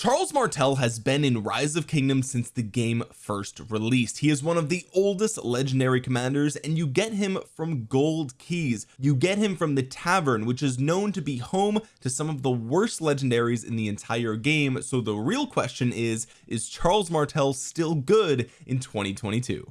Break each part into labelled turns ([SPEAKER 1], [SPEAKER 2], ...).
[SPEAKER 1] Charles Martel has been in Rise of Kingdoms since the game first released. He is one of the oldest legendary commanders and you get him from gold keys. You get him from the tavern which is known to be home to some of the worst legendaries in the entire game. So the real question is is Charles Martel still good in 2022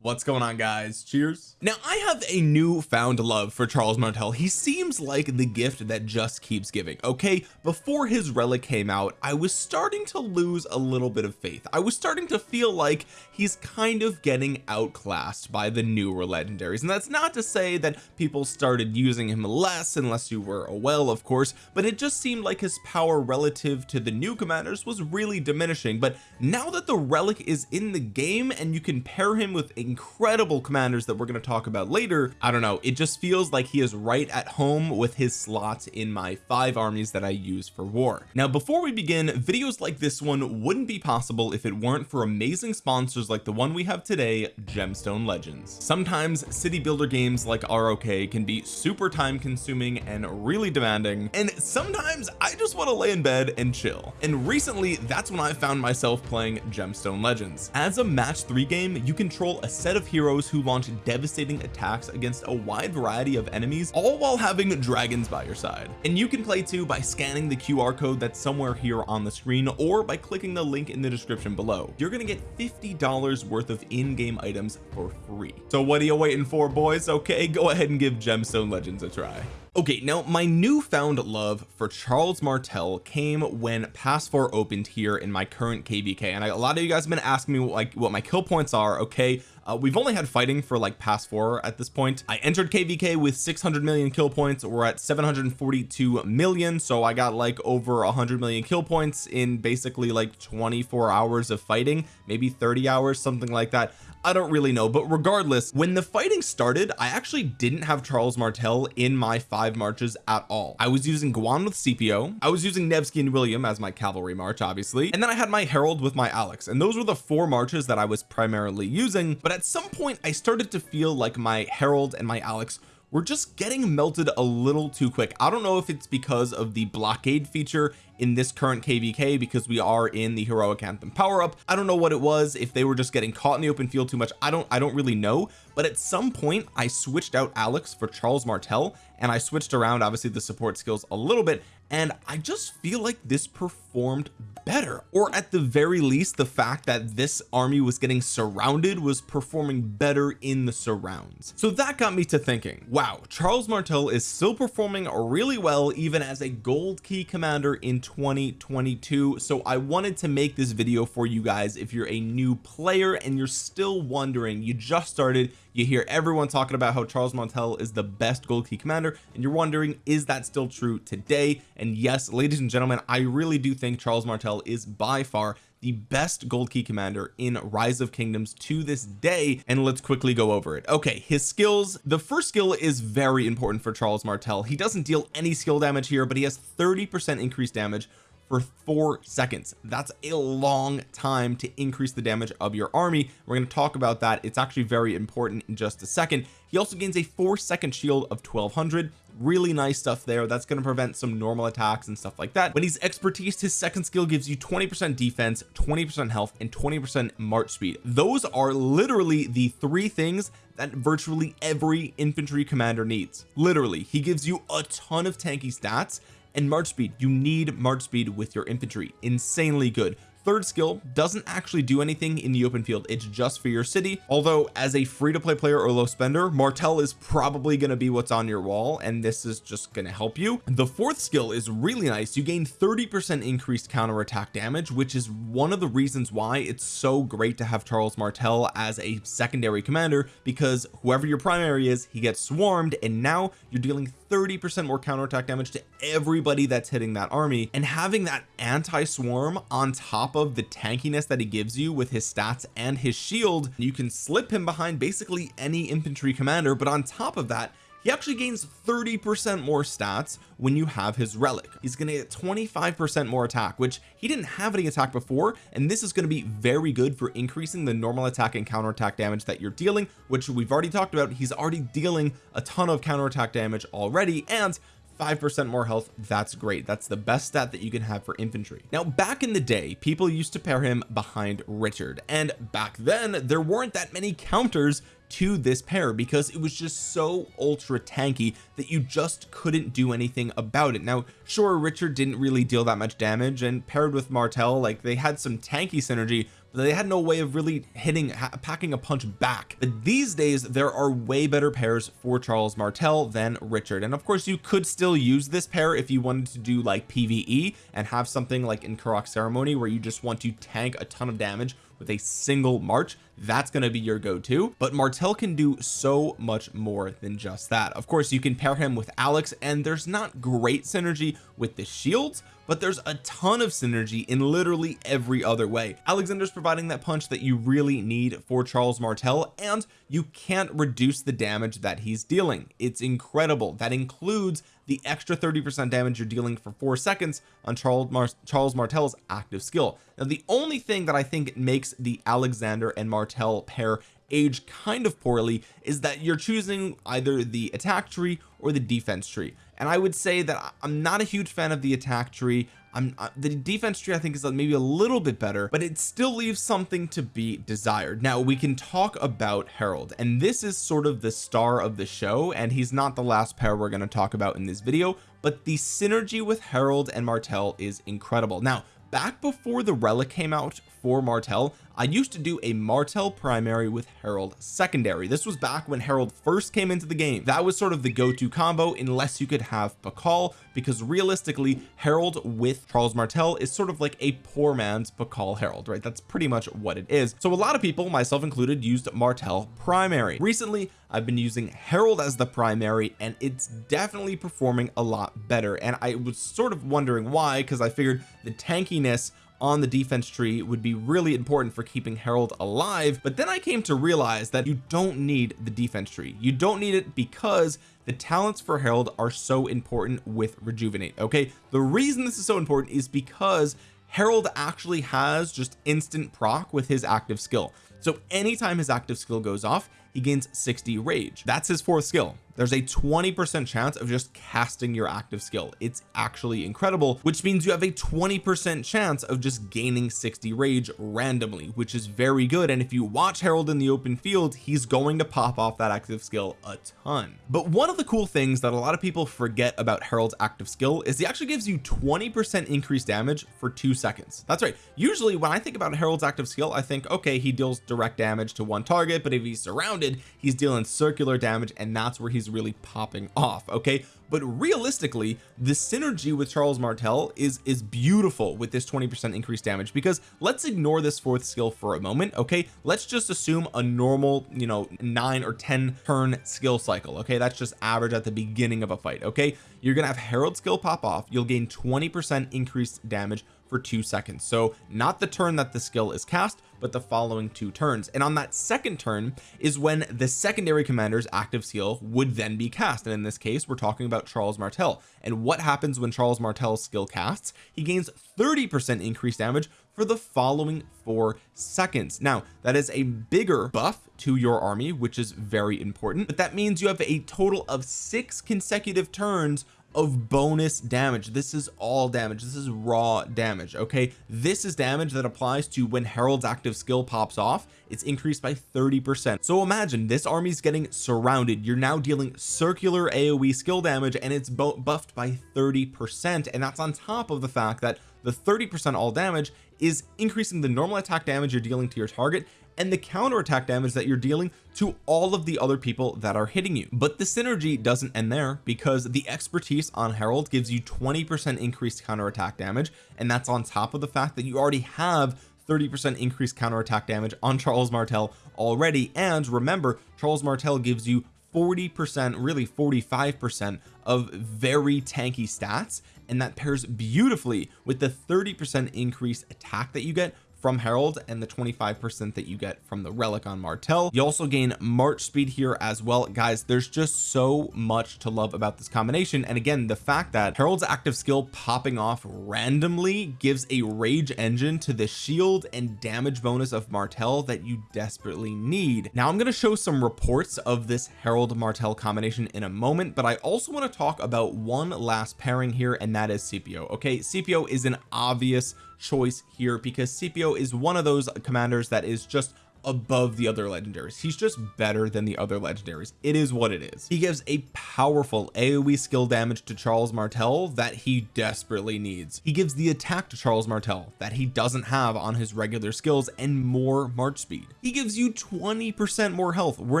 [SPEAKER 1] what's going on guys? Cheers. Now I have a newfound love for Charles Martel. He seems like the gift that just keeps giving okay? Before his relic came out I was starting to lose a little bit of faith. I was starting to feel like he's kind of getting outclassed by the newer legendaries. And that's not to say that people started using him less unless you were a well of course but it just seemed like his power relative to the new commanders was really diminishing. But now that the relic is in the game and you can pair him with incredible commanders that we're going to talk about later. I don't know it just feels like he is right at home with his slots in my five armies that I use for war. Now before we begin videos like this one wouldn't be possible if it weren't for amazing sponsors like the one we have today gemstone legends. Sometimes city builder games like ROK can be super time consuming and really demanding and sometimes I just want to lay in bed and chill. And recently that's when I found myself playing gemstone legends. As a match three game you control a set of heroes who launch devastating attacks against a wide variety of enemies all while having dragons by your side. And you can play too by scanning the QR code that's somewhere here on the screen or by clicking the link in the description below. You're gonna get $50 worth of in-game items for free. So what are you waiting for boys? Okay go ahead and give gemstone legends a try okay now my newfound love for Charles Martel came when pass 4 opened here in my current kvk and I, a lot of you guys have been asking me like what my kill points are okay? Uh, we've only had fighting for like pass 4 at this point. I entered kvk with 600 million kill points. We're at 742 million so I got like over 100 million kill points in basically like 24 hours of fighting maybe 30 hours something like that. I don't really know but regardless when the fighting started I actually didn't have Charles Martel in my five marches at all. I was using Guan with Scipio I was using Nevsky and William as my cavalry march obviously. And then I had my Harold with my Alex and those were the four marches that I was primarily using. But at some point I started to feel like my Harold and my Alex we're just getting melted a little too quick. I don't know if it's because of the blockade feature in this current kvk because we are in the heroic anthem power up I don't know what it was if they were just getting caught in the open field too much. I don't I don't really know. But at some point I switched out Alex for Charles Martel and I switched around obviously the support skills a little bit and I just feel like this performed better. Or at the very least the fact that this army was getting surrounded was performing better in the surrounds. So that got me to thinking wow Charles Martel is still performing really well even as a gold key commander in 2022 so I wanted to make this video for you guys if you're a new player and you're still wondering you just started you hear everyone talking about how Charles Martel is the best gold key commander and you're wondering is that still true today? And yes ladies and gentlemen I really do think Charles Martel is by far the best gold key commander in rise of kingdoms to this day and let's quickly go over it. Okay his skills. The first skill is very important for Charles Martel. He doesn't deal any skill damage here but he has 30 percent increased damage for four seconds. That's a long time to increase the damage of your army. We're going to talk about that. It's actually very important in just a second. He also gains a four second shield of 1200 really nice stuff there that's going to prevent some normal attacks and stuff like that. When he's expertise his second skill gives you 20 percent defense 20 percent health and 20 percent march speed. Those are literally the three things that virtually every infantry commander needs. Literally he gives you a ton of tanky stats and march speed. You need march speed with your infantry. Insanely good third skill doesn't actually do anything in the open field. It's just for your city. Although as a free-to-play player or low spender Martel is probably going to be what's on your wall and this is just going to help you. The fourth skill is really nice. You gain 30 percent increased counter attack damage which is one of the reasons why it's so great to have Charles Martel as a secondary commander because whoever your primary is he gets swarmed and now you're dealing 30 percent more counterattack damage to everybody that's hitting that army and having that anti-swarm on top of the tankiness that he gives you with his stats and his shield you can slip him behind basically any infantry commander but on top of that he actually gains 30 percent more stats when you have his relic. He's to get 25 percent more attack which he didn't have any attack before and this is going to be very good for increasing the normal attack and counter attack damage that you're dealing which we've already talked about. He's already dealing a ton of counter attack damage already and 5% more health that's great. That's the best stat that you can have for infantry. Now back in the day people used to pair him behind Richard and back then there weren't that many counters to this pair because it was just so ultra tanky that you just couldn't do anything about it. Now sure Richard didn't really deal that much damage and paired with Martel like they had some tanky synergy but they had no way of really hitting packing a punch back. But these days there are way better pairs for Charles Martel than Richard. And of course you could still use this pair if you wanted to do like PvE and have something like in Karuak ceremony where you just want to tank a ton of damage with a single march that's going to be your go-to. But Martel can do so much more than just that. Of course you can pair him with Alex and there's not great synergy with the shields but there's a ton of synergy in literally every other way. Alexander's providing that punch that you really need for Charles Martel and you can't reduce the damage that he's dealing. It's incredible. That includes the extra 30 percent damage you're dealing for four seconds on Charles Mar Charles Martel's active skill now the only thing that I think makes the Alexander and Martel pair age kind of poorly is that you're choosing either the attack tree or the defense tree. And I would say that I'm not a huge fan of the attack tree. I'm uh, the defense tree I think is maybe a little bit better but it still leaves something to be desired. Now we can talk about Harold and this is sort of the star of the show and he's not the last pair we're going to talk about in this video but the synergy with Harold and Martel is incredible. Now back before the relic came out for Martel I used to do a Martel primary with Harold secondary. This was back when Harold first came into the game. That was sort of the go-to combo unless you could have Pakal because realistically Harold with Charles Martel is sort of like a poor man's Pakal Harold right? That's pretty much what it is. So a lot of people myself included used Martel primary. Recently I've been using Harold as the primary and it's definitely performing a lot better. And I was sort of wondering why because I figured the tankiness on the defense tree would be really important for keeping Harold alive but then I came to realize that you don't need the defense tree. You don't need it because the talents for Harold are so important with rejuvenate okay? The reason this is so important is because Harold actually has just instant proc with his active skill. So anytime his active skill goes off he gains 60 rage. That's his fourth skill. There's a 20 percent chance of just casting your active skill. It's actually incredible which means you have a 20 percent chance of just gaining 60 rage randomly which is very good. And if you watch Harold in the open field he's going to pop off that active skill a ton. But one of the cool things that a lot of people forget about Harold's active skill is he actually gives you 20 percent increased damage for two seconds. That's right. Usually when I think about Harold's active skill I think okay he deals direct damage to one target but if he's surrounded he's dealing circular damage and that's where he's really popping off okay but realistically the synergy with Charles Martel is is beautiful with this 20 percent increased damage because let's ignore this fourth skill for a moment okay? Let's just assume a normal you know nine or ten turn skill cycle okay? That's just average at the beginning of a fight okay? You're gonna have Harold skill pop off. You'll gain 20 percent increased damage for two seconds. So not the turn that the skill is cast but the following two turns. And on that second turn is when the secondary commander's active skill would then be cast. And in this case we're talking about Charles Martel and what happens when Charles Martel's skill casts he gains 30 percent increased damage for the following four seconds. Now that is a bigger buff to your army which is very important but that means you have a total of six consecutive turns of bonus damage. This is all damage. This is raw damage okay? This is damage that applies to when Harold's active skill pops off. It's increased by 30 percent. So imagine this army's getting surrounded. You're now dealing circular aoe skill damage and it's buffed by 30 percent. And that's on top of the fact that the 30 percent all damage is increasing the normal attack damage you're dealing to your target and the counter attack damage that you're dealing to all of the other people that are hitting you. But the synergy doesn't end there because the expertise on Harold gives you 20 percent increased counter attack damage and that's on top of the fact that you already have 30 percent increased counter attack damage on Charles Martel already. And remember Charles Martel gives you 40 percent really 45 percent of very tanky stats and that pairs beautifully with the 30 percent increased attack that you get from Harold and the 25 percent that you get from the relic on Martel you also gain March speed here as well. Guys there's just so much to love about this combination. And again the fact that Harold's active skill popping off randomly gives a rage engine to the shield and damage bonus of Martel that you desperately need. Now I'm going to show some reports of this Harold Martel combination in a moment but I also want to talk about one last pairing here and that is Scipio okay Scipio is an obvious choice here because Scipio is one of those commanders that is just above the other legendaries. He's just better than the other legendaries. It is what it is. He gives a powerful aoe skill damage to Charles Martel that he desperately needs. He gives the attack to Charles Martel that he doesn't have on his regular skills and more march speed. He gives you 20 percent more health. We're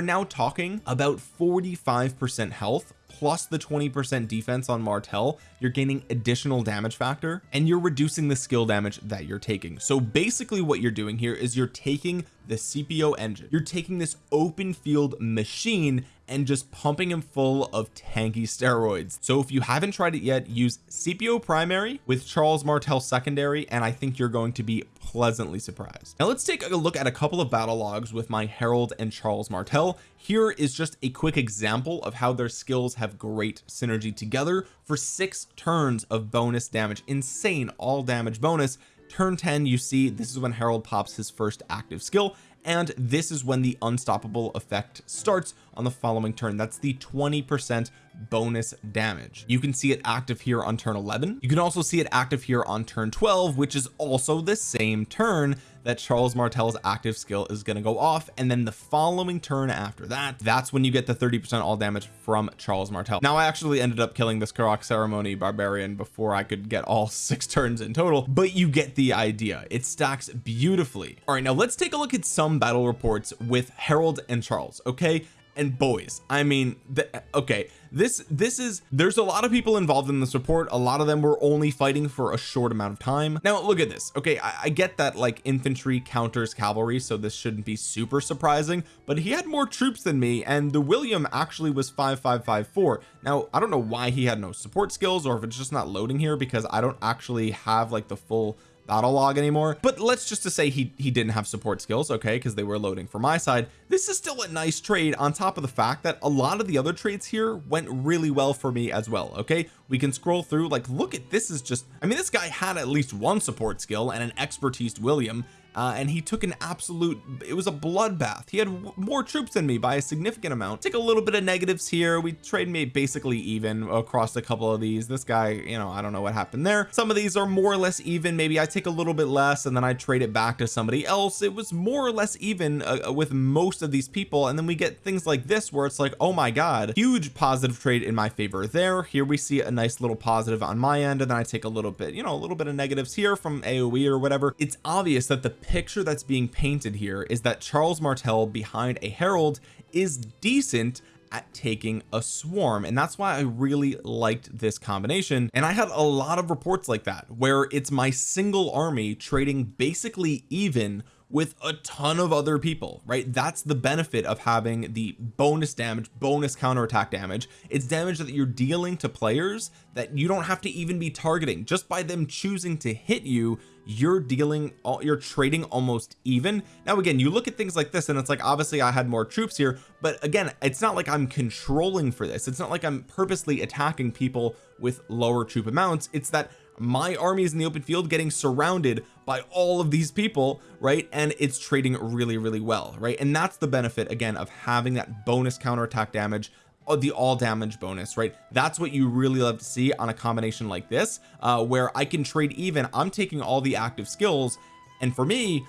[SPEAKER 1] now talking about 45 percent health plus the 20% defense on Martel you're gaining additional damage factor and you're reducing the skill damage that you're taking. So basically what you're doing here is you're taking the Scipio engine. You're taking this open field machine and just pumping him full of tanky steroids. So if you haven't tried it yet use Scipio primary with Charles Martel secondary and I think you're going to be pleasantly surprised. Now let's take a look at a couple of battle logs with my Harold and Charles Martel. Here is just a quick example of how their skills have great synergy together for six turns of bonus damage. Insane all damage bonus. Turn 10 you see this is when Harold pops his first active skill and this is when the unstoppable effect starts on the following turn. That's the 20 percent bonus damage. You can see it active here on turn 11 you can also see it active here on turn 12 which is also the same turn that Charles Martel's active skill is going to go off. And then the following turn after that that's when you get the 30 percent all damage from Charles Martel. Now I actually ended up killing this Karuak ceremony barbarian before I could get all six turns in total but you get the idea. It stacks beautifully. All right now let's take a look at some battle reports with Harold and Charles okay and boys. I mean the, okay this this is there's a lot of people involved in this report a lot of them were only fighting for a short amount of time. Now look at this. Okay I, I get that like infantry counters cavalry so this shouldn't be super surprising but he had more troops than me and the William actually was 5554 now I don't know why he had no support skills or if it's just not loading here because I don't actually have like the full battle log anymore. But let's just to say he he didn't have support skills okay because they were loading for my side. This is still a nice trade on top of the fact that a lot of the other trades here went really well for me as well okay? We can scroll through like look at this is just I mean this guy had at least one support skill and an expertise William uh, and he took an absolute it was a bloodbath. He had more troops than me by a significant amount. Take a little bit of negatives here. We trade me basically even across a couple of these. This guy you know I don't know what happened there. Some of these are more or less even. Maybe I take a little bit less and then I trade it back to somebody else. It was more or less even uh, uh with most of these people. And then we get things like this where it's like oh my god huge positive trade in my favor there. Here we see a nice little positive on my end. And then I take a little bit you know a little bit of negatives here from AoE or whatever. It's obvious that the picture that's being painted here is that Charles Martel behind a Harold is decent at taking a swarm and that's why I really liked this combination. And I had a lot of reports like that where it's my single army trading basically even with a ton of other people right? That's the benefit of having the bonus damage bonus counterattack damage. It's damage that you're dealing to players that you don't have to even be targeting. Just by them choosing to hit you you're dealing you're trading almost even. Now again you look at things like this and it's like obviously I had more troops here but again it's not like I'm controlling for this. It's not like I'm purposely attacking people with lower troop amounts. It's that my army is in the open field getting surrounded by all of these people right? And it's trading really really well right? And that's the benefit again of having that bonus counterattack damage the all damage bonus right? That's what you really love to see on a combination like this uh where I can trade even I'm taking all the active skills and for me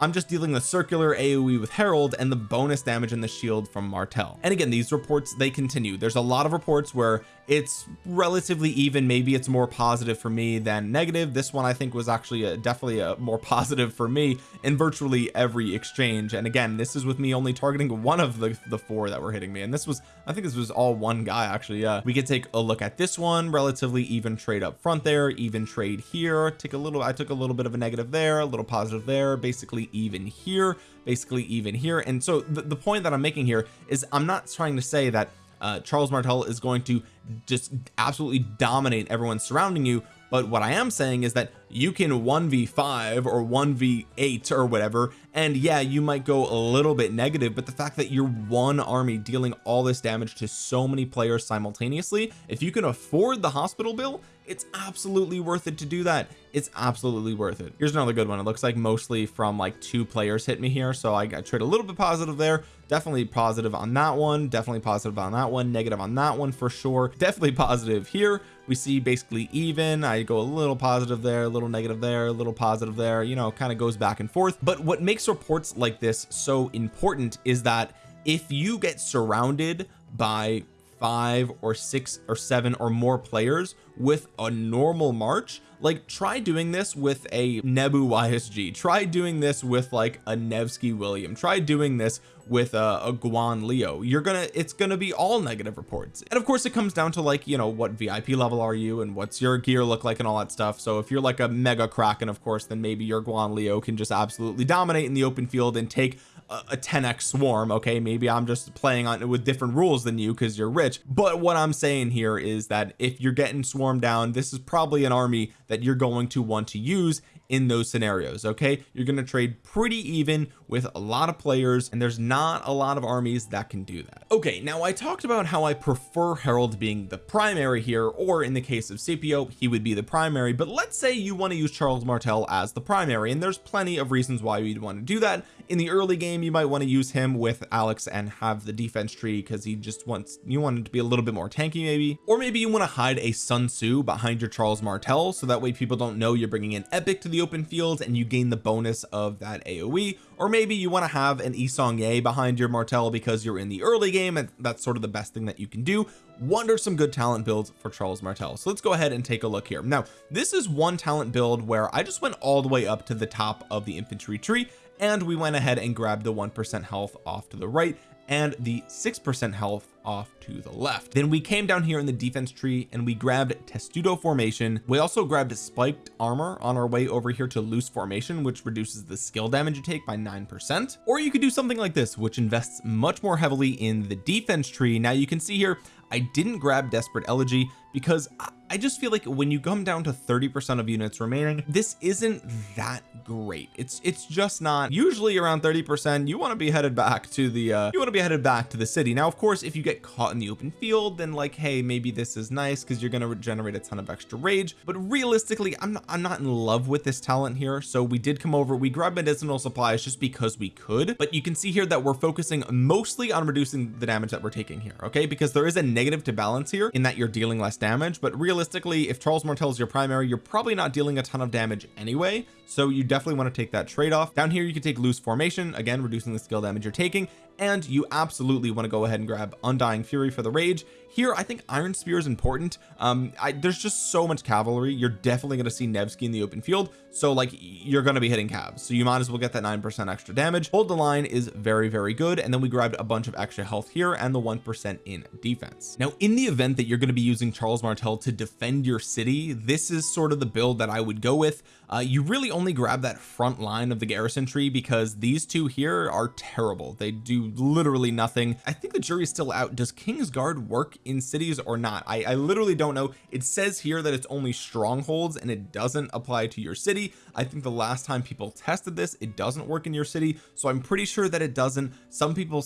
[SPEAKER 1] I'm just dealing the circular AoE with Harold and the bonus damage in the shield from Martel and again these reports they continue. There's a lot of reports where it's relatively even. Maybe it's more positive for me than negative. This one I think was actually a, definitely a more positive for me in virtually every exchange. And again this is with me only targeting one of the the four that were hitting me. And this was I think this was all one guy actually. Yeah we could take a look at this one. Relatively even trade up front there even trade here. Take a little I took a little bit of a negative there a little positive there basically even here basically even here. And so the, the point that I'm making here is I'm not trying to say that uh, Charles Martel is going to just absolutely dominate everyone surrounding you. But what I am saying is that you can 1v5 or 1v8 or whatever and yeah you might go a little bit negative but the fact that you're one army dealing all this damage to so many players simultaneously if you can afford the hospital bill it's absolutely worth it to do that. It's absolutely worth it. Here's another good one. It looks like mostly from like two players hit me here so I, I trade a little bit positive there. Definitely positive on that one. Definitely positive on that one. Negative on that one for sure. Definitely positive here. We see basically even. I go a little positive there a little negative there a little positive there. You know kind of goes back and forth. But what makes reports like this so important is that if you get surrounded by five or six or seven or more players with a normal march. Like try doing this with a Nebu YSG try doing this with like a Nevsky William. Try doing this with a, a Guan Leo. You're gonna it's gonna be all negative reports. And of course it comes down to like you know what VIP level are you and what's your gear look like and all that stuff. So if you're like a mega Kraken of course then maybe your Guan Leo can just absolutely dominate in the open field and take a 10x swarm okay? Maybe I'm just playing on it with different rules than you because you're rich. But what I'm saying here is that if you're getting swarmed down this is probably an army that you're going to want to use in those scenarios okay? You're going to trade pretty even with a lot of players and there's not a lot of armies that can do that. Okay now I talked about how I prefer Harold being the primary here or in the case of Scipio he would be the primary but let's say you want to use Charles Martel as the primary and there's plenty of reasons why you'd want to do that. In the early game you might want to use him with Alex and have the defense tree because he just wants you want him to be a little bit more tanky maybe. Or maybe you want to hide a Sun Tzu behind your Charles Martel so that way people don't know you're bringing an epic to the open field and you gain the bonus of that AoE or maybe you want to have an Yi Seong-Gye behind your Martel because you're in the early game and that's sort of the best thing that you can do. Wonder some good talent builds for Charles Martel so let's go ahead and take a look here. Now this is one talent build where I just went all the way up to the top of the infantry tree and we went ahead and grabbed the 1% health off to the right and the 6% health off to the left. Then we came down here in the defense tree and we grabbed testudo formation. We also grabbed spiked armor on our way over here to loose formation which reduces the skill damage you take by nine percent. Or you could do something like this which invests much more heavily in the defense tree. Now you can see here I didn't grab desperate elegy because I just feel like when you come down to 30 percent of units remaining this isn't that great. It's it's just not usually around 30 percent. You want to be headed back to the uh you want to be headed back to the city. Now of course if you get caught in the open field then like hey maybe this is nice because you're going to generate a ton of extra rage. But realistically I'm not I'm not in love with this talent here. So we did come over we grabbed medicinal supplies just because we could. But you can see here that we're focusing mostly on reducing the damage that we're taking here okay? Because there is a negative to balance here in that you're dealing less damage. But realistically if Charles Martel is your primary you're probably not dealing a ton of damage anyway so you definitely want to take that trade-off. Down here you can take loose formation again reducing the skill damage you're taking and you absolutely want to go ahead and grab undying fury for the rage. Here I think iron spear is important. Um I, there's just so much cavalry. You're definitely going to see Nevsky in the open field. So like you're going to be hitting calves so you might as well get that nine percent extra damage. Hold the line is very very good. And then we grabbed a bunch of extra health here and the one percent in defense. Now in the event that you're going to be using Charles Martel to defend your city this is sort of the build that I would go with. Uh, you really only grab that front line of the garrison tree because these two here are terrible. They do literally nothing. I think the jury's still out. Does Kingsguard work in cities or not? I, I literally don't know. It says here that it's only strongholds and it doesn't apply to your city. I think the last time people tested this it doesn't work in your city. So I'm pretty sure that it doesn't. Some people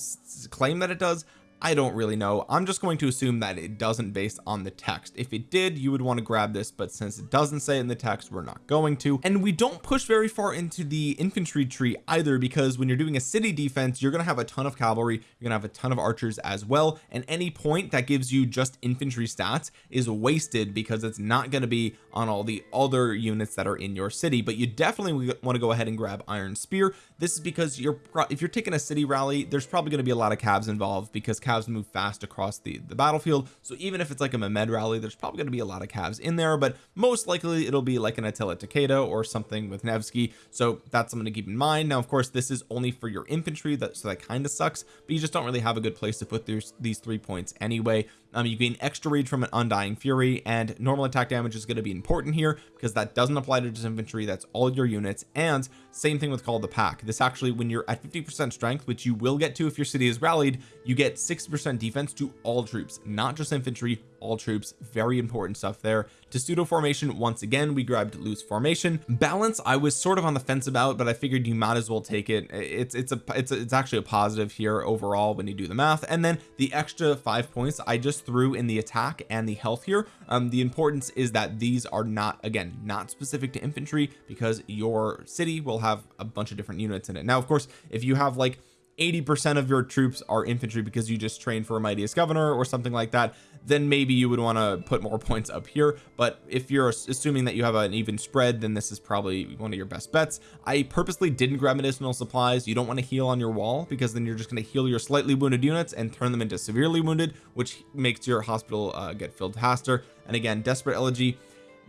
[SPEAKER 1] claim that it does I don't really know. I'm just going to assume that it doesn't based on the text. If it did you would want to grab this but since it doesn't say in the text we're not going to. And we don't push very far into the infantry tree either because when you're doing a city defense you're going to have a ton of cavalry you're gonna have a ton of archers as well and any point that gives you just infantry stats is wasted because it's not going to be on all the other units that are in your city. But you definitely want to go ahead and grab iron spear. This is because you're if you're taking a city rally there's probably going to be a lot of calves involved because calves move fast across the the battlefield. So even if it's like a Mehmed rally there's probably going to be a lot of calves in there but most likely it'll be like an Attila Takeda or something with Nevsky. So that's something to keep in mind. Now of course this is only for your infantry that so that kind of sucks but you just don't really have a good place to put these these three points anyway um, you gain extra rage from an undying fury and normal attack damage is going to be important here because that doesn't apply to just infantry that's all your units and same thing with call the pack. This actually when you're at 50 percent strength which you will get to if your city is rallied you get 60 percent defense to all troops not just infantry all troops very important stuff there. Testudo formation once again we grabbed loose formation. Balance I was sort of on the fence about but I figured you might as well take it. It's it's a it's a, it's actually a positive here overall when you do the math. And then the extra five points I just threw in the attack and the health here. Um the importance is that these are not again not specific to infantry because your city will have a bunch of different units in it. Now of course if you have like 80% of your troops are infantry because you just trained for a mightiest governor or something like that then maybe you would want to put more points up here. But if you're assuming that you have an even spread then this is probably one of your best bets. I purposely didn't grab medicinal supplies. You don't want to heal on your wall because then you're just going to heal your slightly wounded units and turn them into severely wounded which makes your hospital uh, get filled faster. And again desperate elegy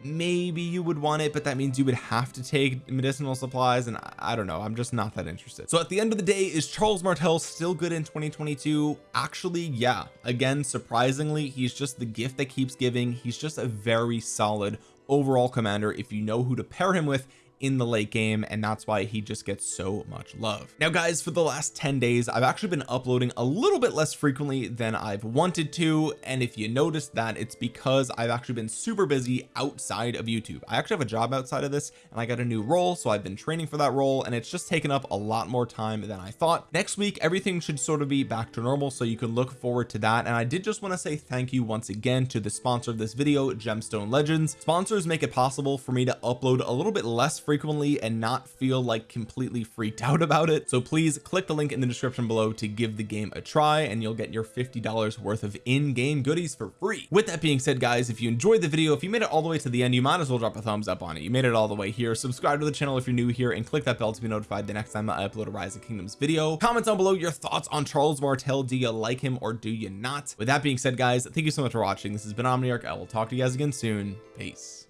[SPEAKER 1] maybe you would want it but that means you would have to take medicinal supplies and I don't know I'm just not that interested. So at the end of the day is Charles Martel still good in 2022 actually yeah. Again surprisingly he's just the gift that keeps giving. He's just a very solid overall commander. If you know who to pair him with in the late game and that's why he just gets so much love. Now guys for the last 10 days I've actually been uploading a little bit less frequently than I've wanted to and if you notice that it's because I've actually been super busy outside of YouTube. I actually have a job outside of this and I got a new role so I've been training for that role and it's just taken up a lot more time than I thought. Next week everything should sort of be back to normal so you can look forward to that and I did just want to say thank you once again to the sponsor of this video gemstone legends. Sponsors make it possible for me to upload a little bit less frequently frequently and not feel like completely freaked out about it. So please click the link in the description below to give the game a try and you'll get your $50 worth of in-game goodies for free. With that being said guys if you enjoyed the video if you made it all the way to the end you might as well drop a thumbs up on it. You made it all the way here. Subscribe to the channel if you're new here and click that bell to be notified the next time I upload a rise of kingdoms video. Comment down below your thoughts on Charles Martel. Do you like him or do you not? With that being said guys thank you so much for watching. This has been Omniarch. I will talk to you guys again soon. Peace